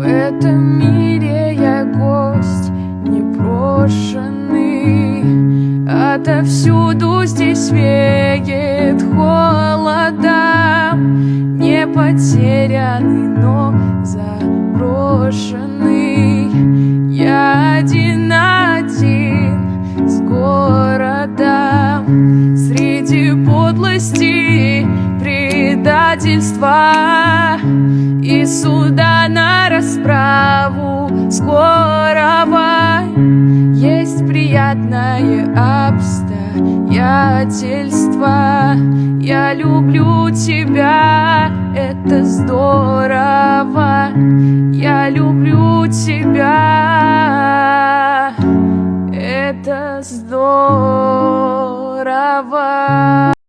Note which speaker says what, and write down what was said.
Speaker 1: В этом мире я гость непрошенный. Отовсюду здесь веет холодом. Не потерянный, но заброшенный. Я один один с городом. Среди подлости предательства И суда на расправу скорого. Есть приятное обстоятельство. Я люблю тебя, это здорово. Я люблю тебя, это здорово